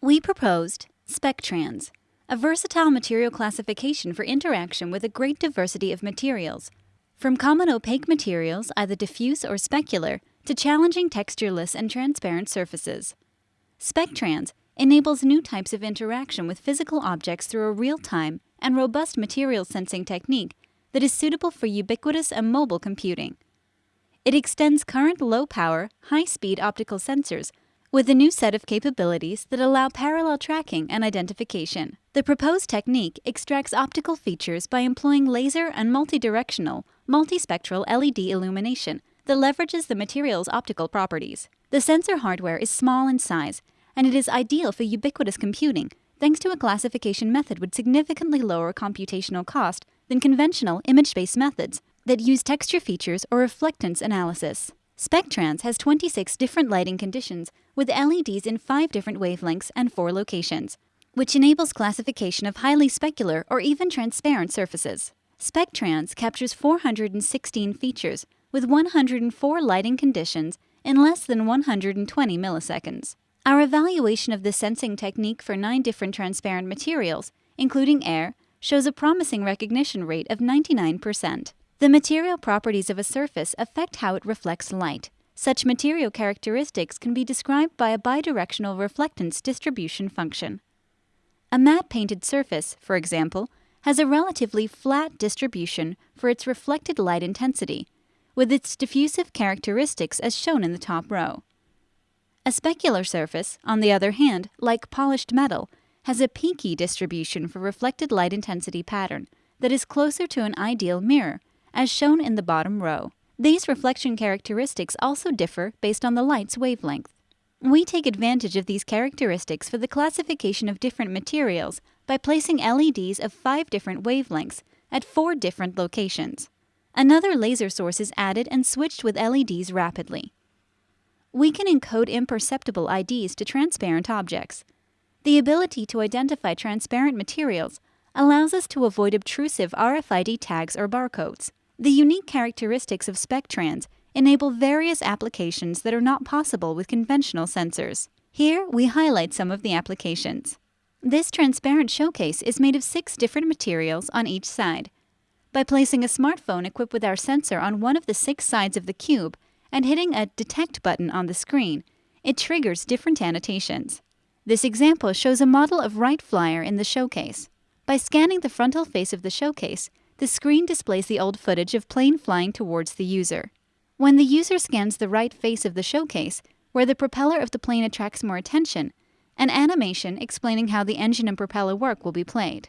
We proposed SpecTrans, a versatile material classification for interaction with a great diversity of materials, from common opaque materials, either diffuse or specular, to challenging textureless and transparent surfaces. SpecTrans enables new types of interaction with physical objects through a real-time and robust material sensing technique that is suitable for ubiquitous and mobile computing. It extends current low-power, high-speed optical sensors with a new set of capabilities that allow parallel tracking and identification. The proposed technique extracts optical features by employing laser and multidirectional, multispectral LED illumination that leverages the material's optical properties. The sensor hardware is small in size, and it is ideal for ubiquitous computing thanks to a classification method with significantly lower computational cost than conventional image-based methods that use texture features or reflectance analysis. SpecTrans has 26 different lighting conditions with LEDs in 5 different wavelengths and 4 locations, which enables classification of highly specular or even transparent surfaces. SpecTrans captures 416 features with 104 lighting conditions in less than 120 milliseconds. Our evaluation of the sensing technique for nine different transparent materials, including air, shows a promising recognition rate of 99%. The material properties of a surface affect how it reflects light. Such material characteristics can be described by a bidirectional reflectance distribution function. A matte painted surface, for example, has a relatively flat distribution for its reflected light intensity, with its diffusive characteristics as shown in the top row. A specular surface, on the other hand, like polished metal, has a peaky distribution for reflected light intensity pattern that is closer to an ideal mirror, as shown in the bottom row. These reflection characteristics also differ based on the light's wavelength. We take advantage of these characteristics for the classification of different materials by placing LEDs of five different wavelengths at four different locations. Another laser source is added and switched with LEDs rapidly. We can encode imperceptible IDs to transparent objects. The ability to identify transparent materials allows us to avoid obtrusive RFID tags or barcodes. The unique characteristics of SpecTrans enable various applications that are not possible with conventional sensors. Here, we highlight some of the applications. This transparent showcase is made of six different materials on each side. By placing a smartphone equipped with our sensor on one of the six sides of the cube and hitting a Detect button on the screen, it triggers different annotations. This example shows a model of Wright Flyer in the showcase. By scanning the frontal face of the showcase, the screen displays the old footage of plane flying towards the user. When the user scans the right face of the showcase, where the propeller of the plane attracts more attention, an animation explaining how the engine and propeller work will be played.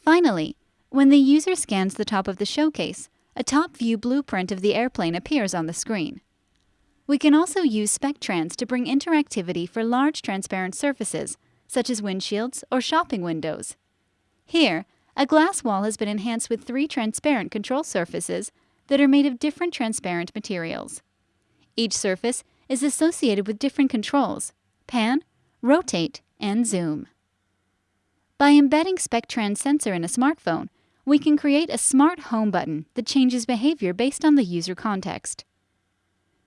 Finally, when the user scans the top of the showcase, a top view blueprint of the airplane appears on the screen. We can also use SpecTrans to bring interactivity for large transparent surfaces, such as windshields or shopping windows. Here, a glass wall has been enhanced with three transparent control surfaces that are made of different transparent materials. Each surface is associated with different controls pan, rotate, and zoom. By embedding SpecTrans sensor in a smartphone, we can create a smart home button that changes behavior based on the user context.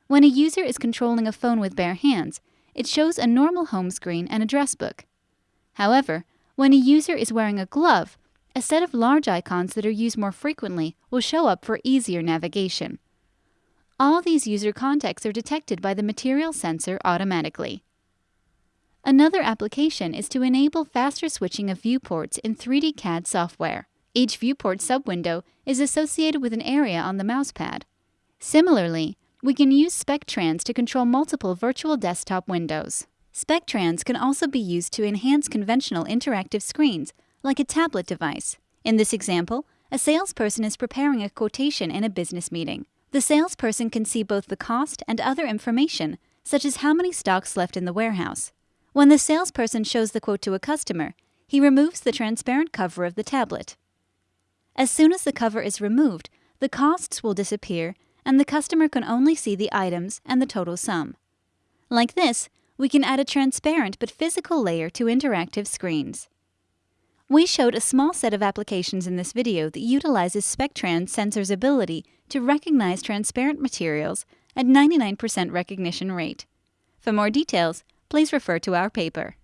When a user is controlling a phone with bare hands, it shows a normal home screen and address book. However, when a user is wearing a glove, a set of large icons that are used more frequently will show up for easier navigation. All these user contexts are detected by the material sensor automatically. Another application is to enable faster switching of viewports in 3D CAD software. Each viewport subwindow is associated with an area on the mousepad. Similarly, we can use SpecTrans to control multiple virtual desktop windows. SpecTrans can also be used to enhance conventional interactive screens like a tablet device. In this example, a salesperson is preparing a quotation in a business meeting. The salesperson can see both the cost and other information, such as how many stocks left in the warehouse. When the salesperson shows the quote to a customer, he removes the transparent cover of the tablet. As soon as the cover is removed, the costs will disappear and the customer can only see the items and the total sum. Like this, we can add a transparent but physical layer to interactive screens. We showed a small set of applications in this video that utilizes SpecTrans sensor's ability to recognize transparent materials at 99% recognition rate. For more details, please refer to our paper.